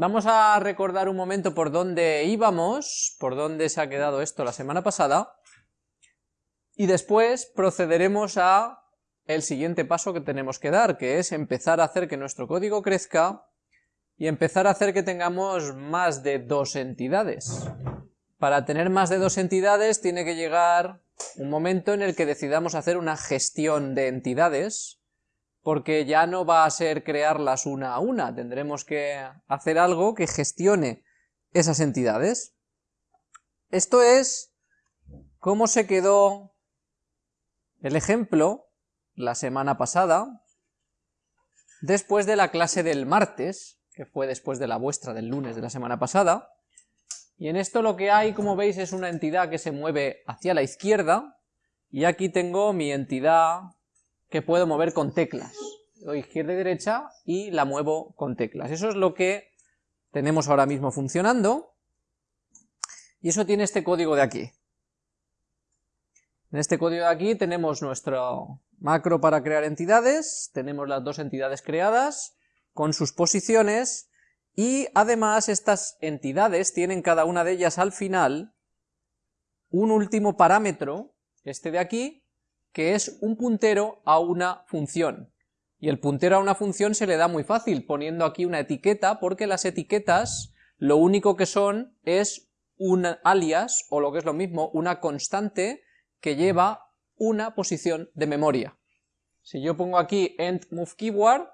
Vamos a recordar un momento por dónde íbamos, por dónde se ha quedado esto la semana pasada, y después procederemos a el siguiente paso que tenemos que dar, que es empezar a hacer que nuestro código crezca y empezar a hacer que tengamos más de dos entidades. Para tener más de dos entidades tiene que llegar un momento en el que decidamos hacer una gestión de entidades, porque ya no va a ser crearlas una a una, tendremos que hacer algo que gestione esas entidades. Esto es cómo se quedó el ejemplo la semana pasada, después de la clase del martes, que fue después de la vuestra del lunes de la semana pasada, y en esto lo que hay, como veis, es una entidad que se mueve hacia la izquierda, y aquí tengo mi entidad que puedo mover con teclas. Doy izquierda y derecha y la muevo con teclas. Eso es lo que tenemos ahora mismo funcionando, y eso tiene este código de aquí. En este código de aquí tenemos nuestro macro para crear entidades, tenemos las dos entidades creadas, con sus posiciones, y además estas entidades tienen cada una de ellas al final un último parámetro, este de aquí, que es un puntero a una función. Y el puntero a una función se le da muy fácil, poniendo aquí una etiqueta, porque las etiquetas lo único que son es un alias, o lo que es lo mismo, una constante que lleva una posición de memoria. Si yo pongo aquí endMoveKeyword,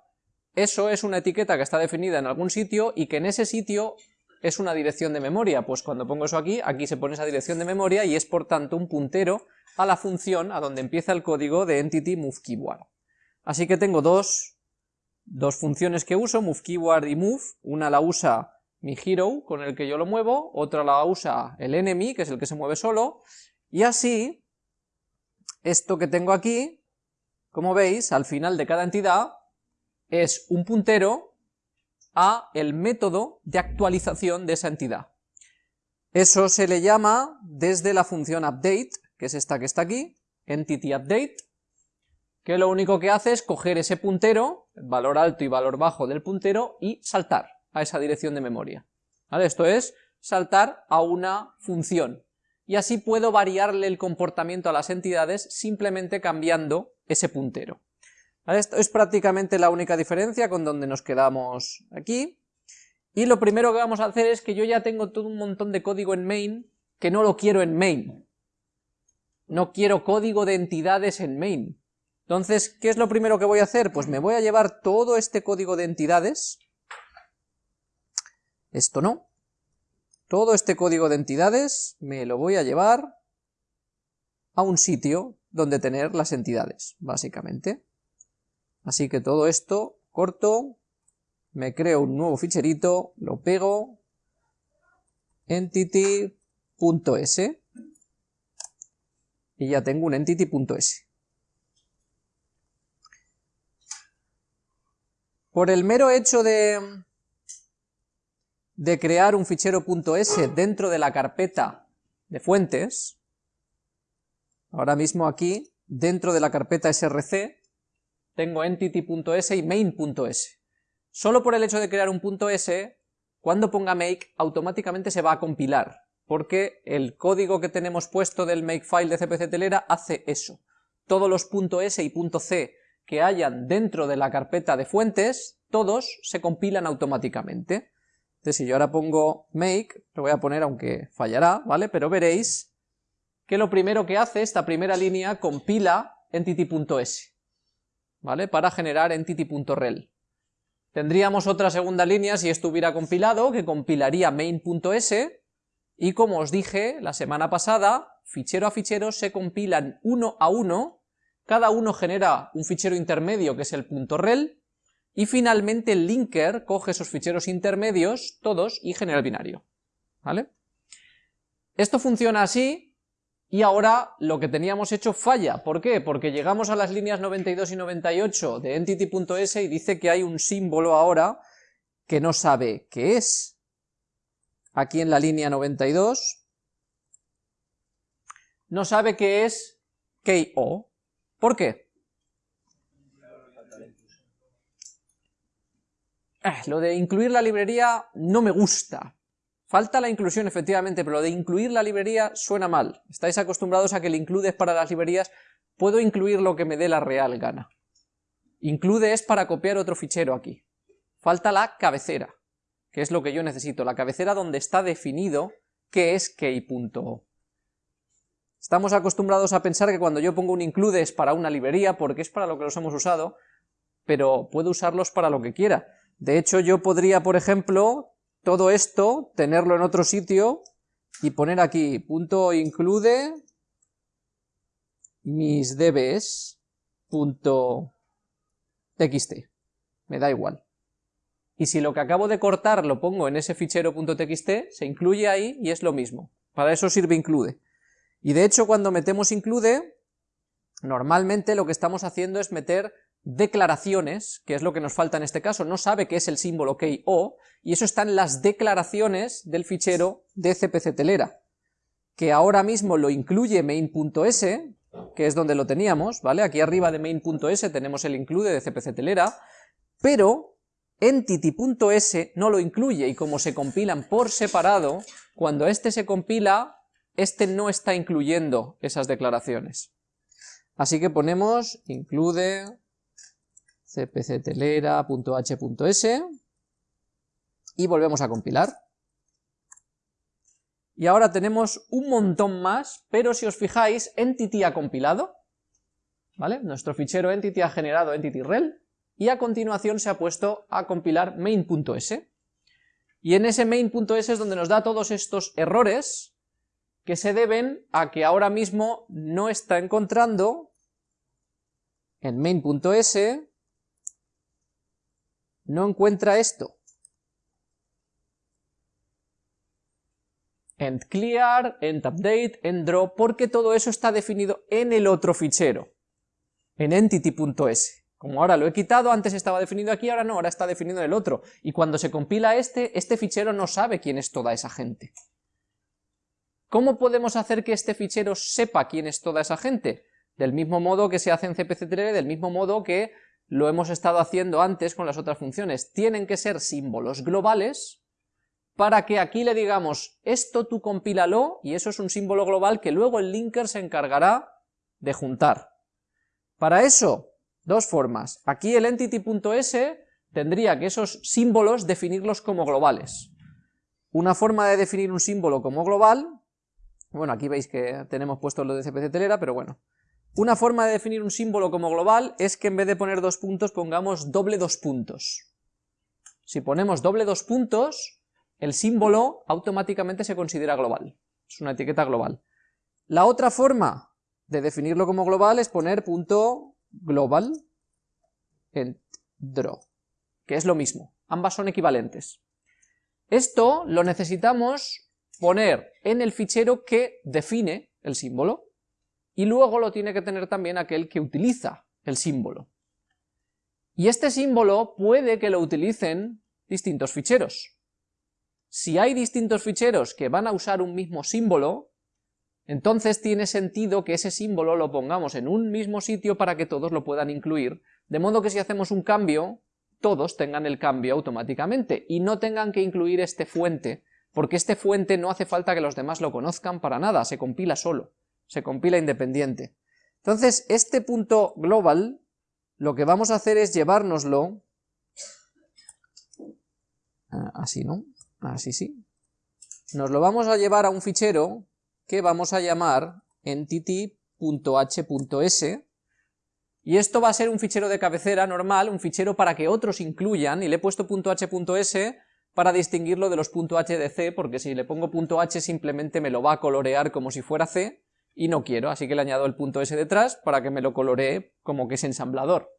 eso es una etiqueta que está definida en algún sitio y que en ese sitio es una dirección de memoria, pues cuando pongo eso aquí, aquí se pone esa dirección de memoria y es por tanto un puntero a la función a donde empieza el código de entity moveKeyword. Así que tengo dos, dos funciones que uso, moveKeyword y move, una la usa mi hero con el que yo lo muevo, otra la usa el enemy, que es el que se mueve solo, y así, esto que tengo aquí, como veis, al final de cada entidad, es un puntero a el método de actualización de esa entidad. Eso se le llama desde la función update, que es esta que está aquí, entity update, que lo único que hace es coger ese puntero, valor alto y valor bajo del puntero, y saltar a esa dirección de memoria. Esto es saltar a una función, y así puedo variarle el comportamiento a las entidades simplemente cambiando ese puntero. Esto es prácticamente la única diferencia con donde nos quedamos aquí. Y lo primero que vamos a hacer es que yo ya tengo todo un montón de código en main que no lo quiero en main. No quiero código de entidades en main. Entonces, ¿qué es lo primero que voy a hacer? Pues me voy a llevar todo este código de entidades. Esto no. Todo este código de entidades me lo voy a llevar a un sitio donde tener las entidades, básicamente. Así que todo esto corto, me creo un nuevo ficherito, lo pego, entity.s, y ya tengo un entity.s. Por el mero hecho de, de crear un fichero .s dentro de la carpeta de fuentes, ahora mismo aquí, dentro de la carpeta src, tengo entity.s y main.s. Solo por el hecho de crear un .s, cuando ponga make, automáticamente se va a compilar, porque el código que tenemos puesto del makefile de CPC Telera hace eso. Todos los .s y .c que hayan dentro de la carpeta de fuentes, todos se compilan automáticamente. Entonces si yo ahora pongo make, lo voy a poner aunque fallará, ¿vale? Pero veréis que lo primero que hace esta primera línea compila entity.s. ¿vale? Para generar entity.rel. Tendríamos otra segunda línea si esto hubiera compilado, que compilaría main.s, y como os dije la semana pasada, fichero a fichero se compilan uno a uno, cada uno genera un fichero intermedio que es el .rel, y finalmente el linker coge esos ficheros intermedios, todos, y genera el binario. ¿Vale? Esto funciona así, y ahora lo que teníamos hecho falla. ¿Por qué? Porque llegamos a las líneas 92 y 98 de entity.s y dice que hay un símbolo ahora que no sabe qué es. Aquí en la línea 92 no sabe qué es KO. ¿Por qué? eh, lo de incluir la librería no me gusta. Falta la inclusión, efectivamente, pero lo de incluir la librería suena mal. Estáis acostumbrados a que el include es para las librerías, puedo incluir lo que me dé la real gana. Include es para copiar otro fichero aquí. Falta la cabecera, que es lo que yo necesito, la cabecera donde está definido qué es key.o. Estamos acostumbrados a pensar que cuando yo pongo un include es para una librería, porque es para lo que los hemos usado, pero puedo usarlos para lo que quiera. De hecho, yo podría, por ejemplo, todo esto, tenerlo en otro sitio, y poner aquí, punto include mis dbs punto txt, me da igual. Y si lo que acabo de cortar lo pongo en ese fichero .txt, se incluye ahí y es lo mismo. Para eso sirve include. Y de hecho cuando metemos include, normalmente lo que estamos haciendo es meter declaraciones, que es lo que nos falta en este caso, no sabe qué es el símbolo key o, y eso está en las declaraciones del fichero de cpc telera, que ahora mismo lo incluye main.s, que es donde lo teníamos, ¿vale? Aquí arriba de main.s tenemos el include de cpc telera, pero entity.s no lo incluye, y como se compilan por separado, cuando este se compila, este no está incluyendo esas declaraciones. Así que ponemos include cpctelera.h.s y volvemos a compilar. Y ahora tenemos un montón más, pero si os fijáis, entity ha compilado, ¿vale? Nuestro fichero entity ha generado entity.rel, y a continuación se ha puesto a compilar main.s. Y en ese main.s es donde nos da todos estos errores que se deben a que ahora mismo no está encontrando en main.s, no encuentra esto. end clear, end update, end draw, porque todo eso está definido en el otro fichero, en entity.s. Como ahora lo he quitado, antes estaba definido aquí, ahora no, ahora está definido en el otro. Y cuando se compila este, este fichero no sabe quién es toda esa gente. ¿Cómo podemos hacer que este fichero sepa quién es toda esa gente? Del mismo modo que se hace en cpc del mismo modo que lo hemos estado haciendo antes con las otras funciones. Tienen que ser símbolos globales para que aquí le digamos, esto tú compílalo, y eso es un símbolo global que luego el linker se encargará de juntar. Para eso, dos formas. Aquí el entity.s tendría que esos símbolos definirlos como globales. Una forma de definir un símbolo como global, bueno, aquí veis que tenemos puesto lo de CPC telera, pero bueno. Una forma de definir un símbolo como global es que en vez de poner dos puntos pongamos doble dos puntos. Si ponemos doble dos puntos, el símbolo automáticamente se considera global, es una etiqueta global. La otra forma de definirlo como global es poner punto global en draw, que es lo mismo, ambas son equivalentes. Esto lo necesitamos poner en el fichero que define el símbolo, y luego lo tiene que tener también aquel que utiliza el símbolo. Y este símbolo puede que lo utilicen distintos ficheros. Si hay distintos ficheros que van a usar un mismo símbolo, entonces tiene sentido que ese símbolo lo pongamos en un mismo sitio para que todos lo puedan incluir, de modo que si hacemos un cambio, todos tengan el cambio automáticamente, y no tengan que incluir este fuente, porque este fuente no hace falta que los demás lo conozcan para nada, se compila solo, se compila independiente. Entonces, este punto global, lo que vamos a hacer es llevárnoslo, ah, así, ¿no? Así sí. Nos lo vamos a llevar a un fichero que vamos a llamar entity.h.s y esto va a ser un fichero de cabecera normal, un fichero para que otros incluyan, y le he puesto .h.s para distinguirlo de los .h de c, porque si le pongo .h simplemente me lo va a colorear como si fuera c, y no quiero, así que le añado el .s detrás para que me lo coloree como que es ensamblador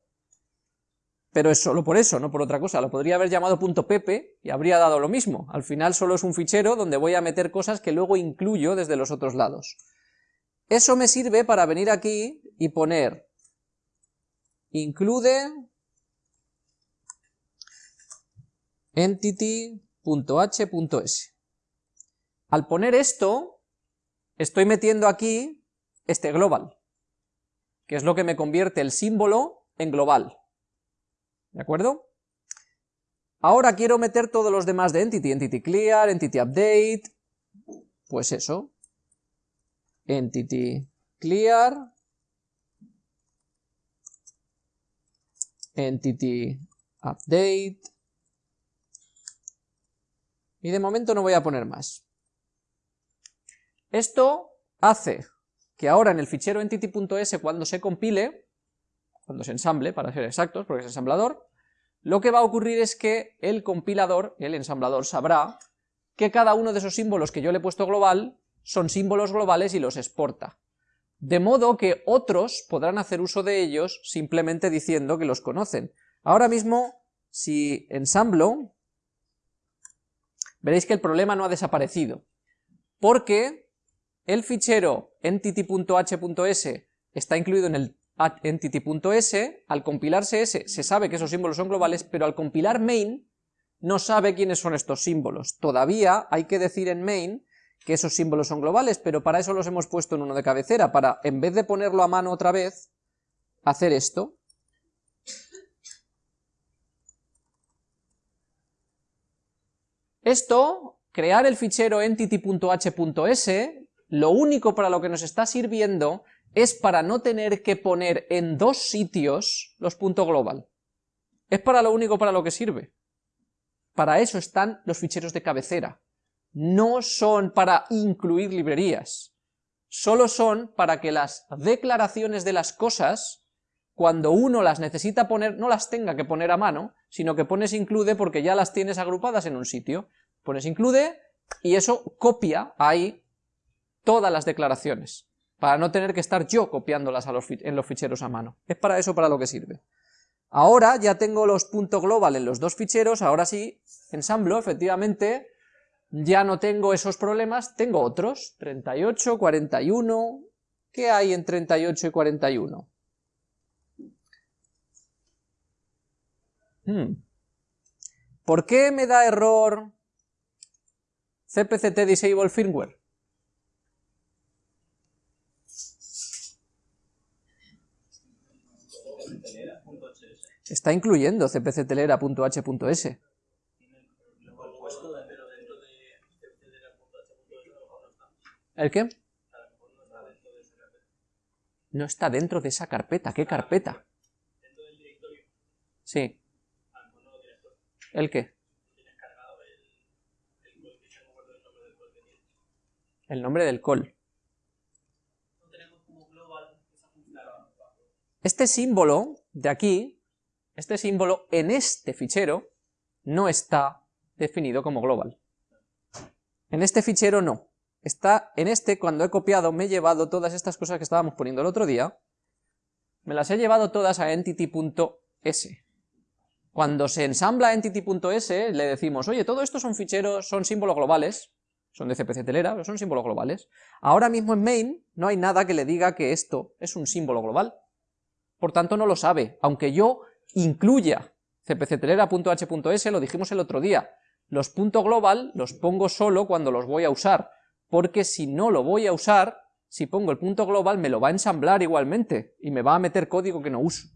pero es solo por eso, no por otra cosa, lo podría haber llamado .pp y habría dado lo mismo, al final solo es un fichero donde voy a meter cosas que luego incluyo desde los otros lados. Eso me sirve para venir aquí y poner include entity.h.s. Al poner esto, estoy metiendo aquí este global, que es lo que me convierte el símbolo en global. ¿De acuerdo? Ahora quiero meter todos los demás de entity, entity clear, entity update, pues eso, entity clear, entity update, y de momento no voy a poner más. Esto hace que ahora en el fichero entity.s cuando se compile, cuando se ensamble, para ser exactos, porque es ensamblador, lo que va a ocurrir es que el compilador, el ensamblador, sabrá que cada uno de esos símbolos que yo le he puesto global son símbolos globales y los exporta. De modo que otros podrán hacer uso de ellos simplemente diciendo que los conocen. Ahora mismo, si ensamblo, veréis que el problema no ha desaparecido, porque el fichero entity.h.s está incluido en el entity.s, al compilarse s se sabe que esos símbolos son globales, pero al compilar main no sabe quiénes son estos símbolos. Todavía hay que decir en main que esos símbolos son globales, pero para eso los hemos puesto en uno de cabecera, para en vez de ponerlo a mano otra vez, hacer esto. Esto, crear el fichero entity.h.s, lo único para lo que nos está sirviendo es para no tener que poner en dos sitios los puntos global. Es para lo único para lo que sirve. Para eso están los ficheros de cabecera. No son para incluir librerías. Solo son para que las declaraciones de las cosas, cuando uno las necesita poner, no las tenga que poner a mano, sino que pones include porque ya las tienes agrupadas en un sitio. Pones include y eso copia ahí todas las declaraciones para no tener que estar yo copiándolas en los ficheros a mano. Es para eso para lo que sirve. Ahora ya tengo los puntos global en los dos ficheros, ahora sí, ensamblo, efectivamente, ya no tengo esos problemas, tengo otros, 38, 41, ¿qué hay en 38 y 41? Hmm. ¿Por qué me da error CPCT Disable Firmware? Está incluyendo cpctelera.h.s. ¿El qué? No está dentro de esa carpeta. ¿Qué carpeta? Sí. ¿El qué? El nombre del call. Este símbolo de aquí, este símbolo en este fichero, no está definido como global. En este fichero no. Está en este, cuando he copiado, me he llevado todas estas cosas que estábamos poniendo el otro día, me las he llevado todas a entity.s. Cuando se ensambla entity.s, le decimos, oye, todo esto son ficheros, son símbolos globales, son de CPC telera, pero son símbolos globales. Ahora mismo en main no hay nada que le diga que esto es un símbolo global por tanto no lo sabe, aunque yo incluya cpctelera.h.s, lo dijimos el otro día, los puntos global los pongo solo cuando los voy a usar, porque si no lo voy a usar, si pongo el punto global me lo va a ensamblar igualmente, y me va a meter código que no uso.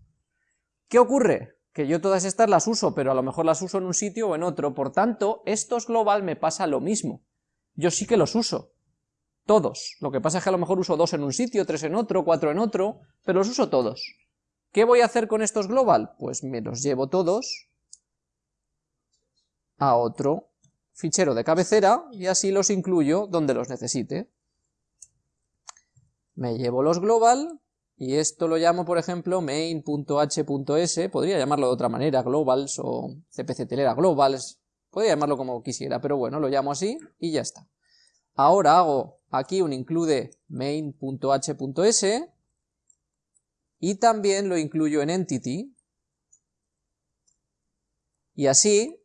¿Qué ocurre? Que yo todas estas las uso, pero a lo mejor las uso en un sitio o en otro, por tanto, estos global me pasa lo mismo. Yo sí que los uso, todos. Lo que pasa es que a lo mejor uso dos en un sitio, tres en otro, cuatro en otro, pero los uso todos. ¿Qué voy a hacer con estos global? Pues me los llevo todos a otro fichero de cabecera y así los incluyo donde los necesite. Me llevo los global y esto lo llamo, por ejemplo, main.h.s, podría llamarlo de otra manera, globals o cpctelera globals, podría llamarlo como quisiera, pero bueno, lo llamo así y ya está. Ahora hago aquí un include main.h.s y también lo incluyo en entity, y así,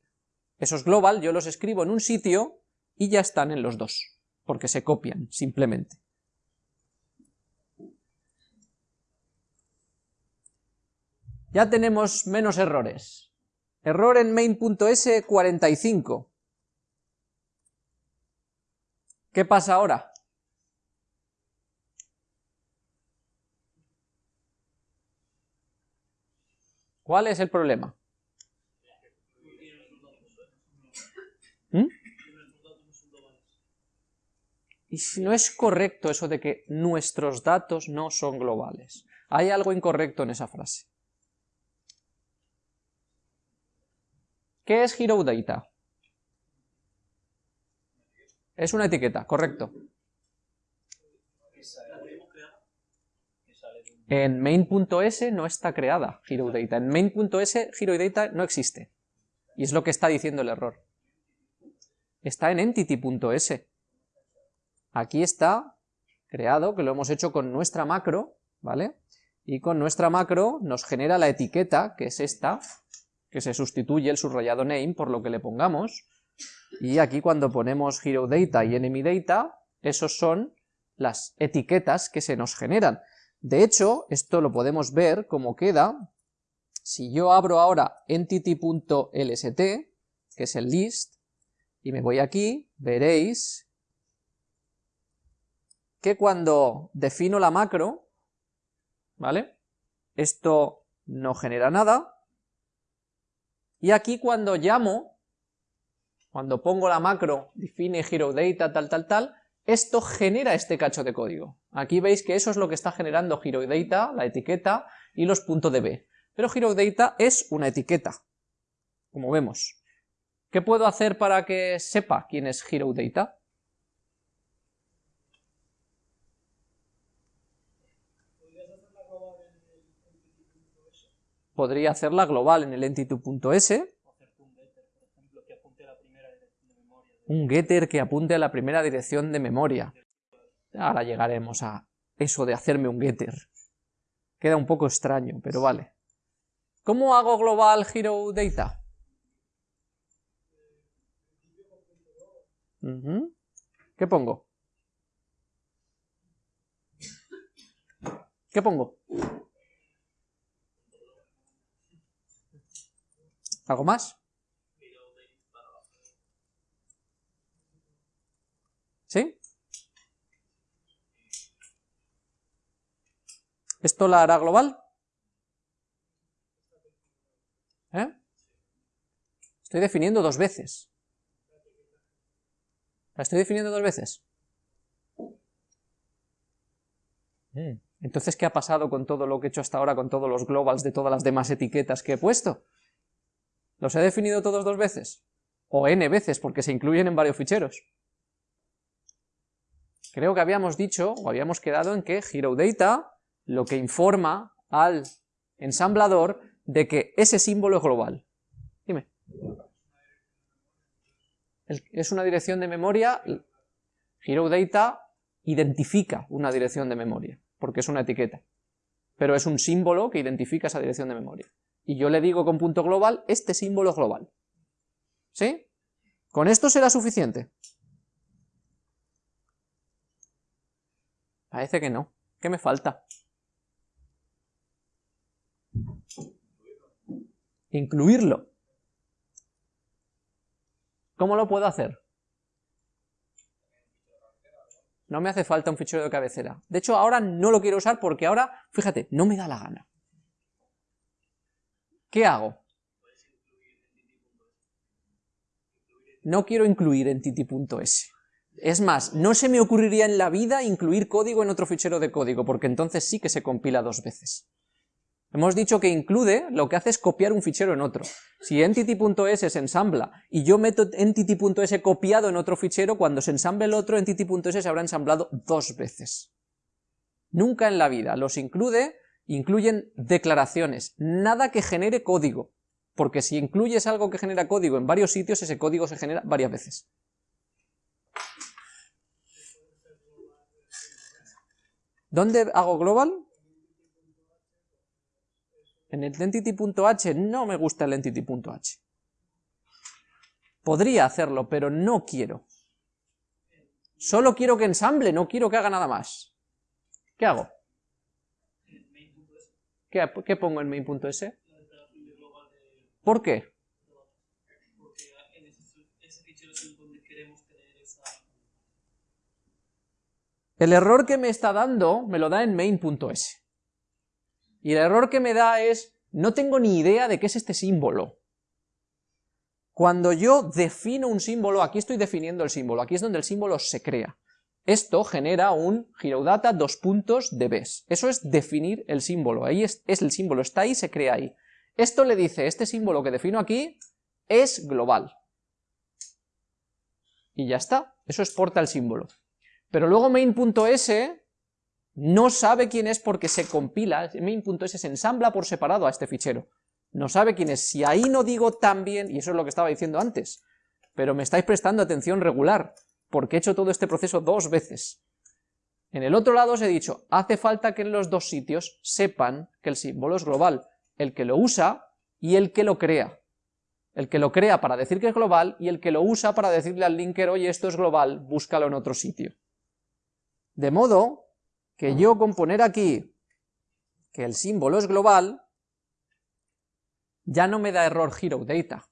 esos global yo los escribo en un sitio y ya están en los dos, porque se copian, simplemente. Ya tenemos menos errores. Error en main.s 45. ¿Qué pasa ahora? ¿Cuál es el problema? ¿Mm? Y si no es correcto eso de que nuestros datos no son globales. Hay algo incorrecto en esa frase. ¿Qué es Hero Data? Es una etiqueta, correcto. En main.s no está creada HeroData. En main.s HeroData no existe. Y es lo que está diciendo el error. Está en entity.s. Aquí está creado, que lo hemos hecho con nuestra macro, ¿vale? Y con nuestra macro nos genera la etiqueta, que es esta, que se sustituye el subrayado name por lo que le pongamos, y aquí cuando ponemos hero data y enemy data, esos son las etiquetas que se nos generan. De hecho, esto lo podemos ver como queda si yo abro ahora entity.lst, que es el list, y me voy aquí, veréis que cuando defino la macro, ¿vale? Esto no genera nada, y aquí cuando llamo, cuando pongo la macro define hero data tal tal tal, esto genera este cacho de código. Aquí veis que eso es lo que está generando HeroData, la etiqueta, y los .db. Pero HeroData es una etiqueta, como vemos. ¿Qué puedo hacer para que sepa quién es HeroData? Podría hacerla global en el entity.s. Un getter que apunte a la primera dirección de memoria. Ahora llegaremos a eso de hacerme un getter. Queda un poco extraño, pero vale. ¿Cómo hago global hero data? ¿Qué pongo? ¿Qué pongo? ¿Algo más? ¿Sí? ¿Esto la hará global? ¿Eh? Estoy definiendo dos veces. ¿La estoy definiendo dos veces? Mm. Entonces, ¿qué ha pasado con todo lo que he hecho hasta ahora, con todos los globals de todas las demás etiquetas que he puesto? ¿Los he definido todos dos veces? O n veces, porque se incluyen en varios ficheros. Creo que habíamos dicho, o habíamos quedado en que HeroData lo que informa al ensamblador de que ese símbolo es global. Dime. es una dirección de memoria, HeroData identifica una dirección de memoria, porque es una etiqueta, pero es un símbolo que identifica esa dirección de memoria y yo le digo con punto global, este símbolo es global. ¿Sí? ¿Con esto será suficiente? Parece que no. ¿Qué me falta? Incluirlo. ¿Cómo lo puedo hacer? No me hace falta un fichero de cabecera. De hecho, ahora no lo quiero usar porque ahora, fíjate, no me da la gana. ¿Qué hago? No quiero incluir entity.s. Es más, no se me ocurriría en la vida incluir código en otro fichero de código, porque entonces sí que se compila dos veces. Hemos dicho que include, lo que hace es copiar un fichero en otro. Si entity.s se ensambla y yo meto entity.s copiado en otro fichero, cuando se ensamble el otro, entity.s se habrá ensamblado dos veces. Nunca en la vida. Los include incluyen declaraciones, nada que genere código, porque si incluyes algo que genera código en varios sitios, ese código se genera varias veces. ¿Dónde hago global? En el entity.h no me gusta el entity.h. Podría hacerlo, pero no quiero. Solo quiero que ensamble, no quiero que haga nada más. ¿Qué hago? ¿Qué, pongo en main.s? ¿Por qué? El error que me está dando me lo da en main.s. Y el error que me da es, no tengo ni idea de qué es este símbolo. Cuando yo defino un símbolo, aquí estoy definiendo el símbolo, aquí es donde el símbolo se crea. esto genera un HeroData dos puntos de bes. Eso es definir el símbolo, ahí es, es el símbolo, está ahí, se crea ahí. Esto le dice, este símbolo que defino aquí es global. Y ya está, eso exporta el símbolo. Pero luego main.s no sabe quién es porque se compila, main.s se ensambla por separado a este fichero. No sabe quién es. Si ahí no digo también, y eso es lo que estaba diciendo antes, pero me estáis prestando atención regular, porque he hecho todo este proceso dos veces. En el otro lado os he dicho, hace falta que en los dos sitios sepan que el símbolo es global, el que lo usa y el que lo crea. El que lo crea para decir que es global y el que lo usa para decirle al linker, oye, esto es global, búscalo en otro sitio. De modo que yo con poner aquí que el símbolo es global, ya no me da error hero data.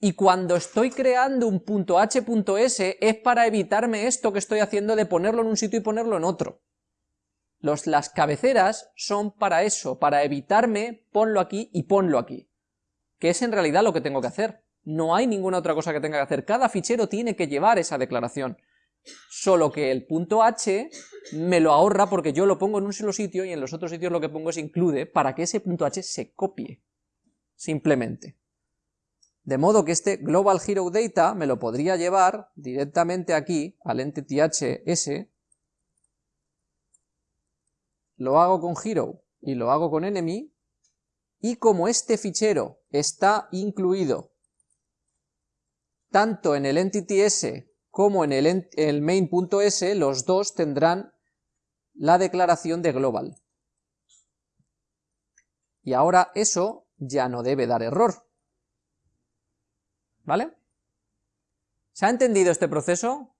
Y cuando estoy creando un punto h.s es para evitarme esto que estoy haciendo de ponerlo en un sitio y ponerlo en otro. Los, las cabeceras son para eso, para evitarme ponlo aquí y ponlo aquí. Que es en realidad lo que tengo que hacer. No hay ninguna otra cosa que tenga que hacer. Cada fichero tiene que llevar esa declaración. Solo que el punto h me lo ahorra porque yo lo pongo en un solo sitio y en los otros sitios lo que pongo es include para que ese punto h se copie. Simplemente. De modo que este Global Hero Data me lo podría llevar directamente aquí al entity hs, lo hago con Hero y lo hago con enemy, y como este fichero está incluido tanto en el entity s como en el, main.s, los dos tendrán la declaración de global. Y ahora eso ya no debe dar error, ¿Vale? ¿Se ha entendido este proceso?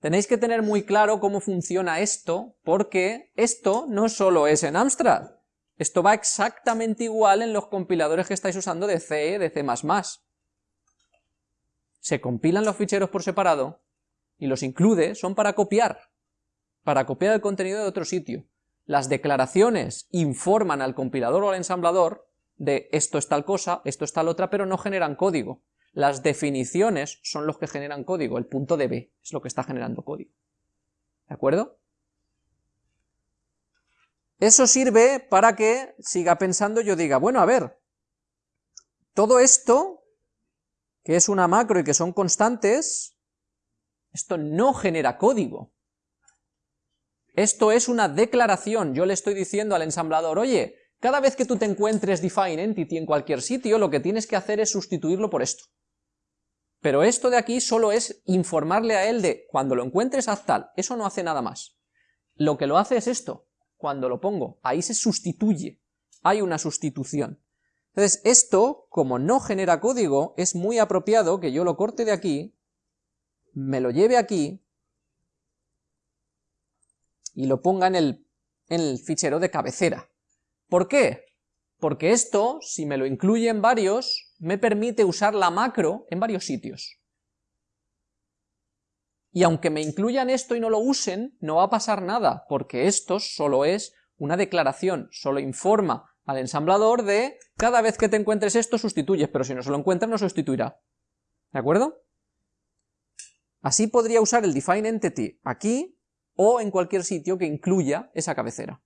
Tenéis que tener muy claro cómo funciona esto, porque esto no solo es en Amstrad, esto va exactamente igual en los compiladores que estáis usando de C, de C++. Se compilan los ficheros por separado, y los include son para copiar, para copiar el contenido de otro sitio. Las declaraciones informan al compilador o al ensamblador de esto es tal cosa, esto es tal otra, pero no generan código. Las definiciones son los que generan código, el punto de B es lo que está generando código. ¿De acuerdo? Eso sirve para que siga pensando yo diga, bueno, a ver, todo esto, que es una macro y que son constantes, esto no genera código. Esto es una declaración, yo le estoy diciendo al ensamblador, oye, cada vez que tú te encuentres define entity en cualquier sitio, lo que tienes que hacer es sustituirlo por esto. Pero esto de aquí solo es informarle a él de, cuando lo encuentres haz tal, eso no hace nada más. Lo que lo hace es esto, cuando lo pongo, ahí se sustituye, hay una sustitución. Entonces esto, como no genera código, es muy apropiado que yo lo corte de aquí, me lo lleve aquí, y lo ponga en el, fichero de cabecera. ¿Por qué? Porque esto, si me lo incluye en varios, me permite usar la macro en varios sitios. Y aunque me incluyan esto y no lo usen, no va a pasar nada, porque esto solo es una declaración, solo informa al ensamblador de cada vez que te encuentres esto sustituyes, pero si no se lo encuentras no sustituirá. ¿De acuerdo? Así podría usar el define entity aquí o en cualquier sitio que incluya esa cabecera.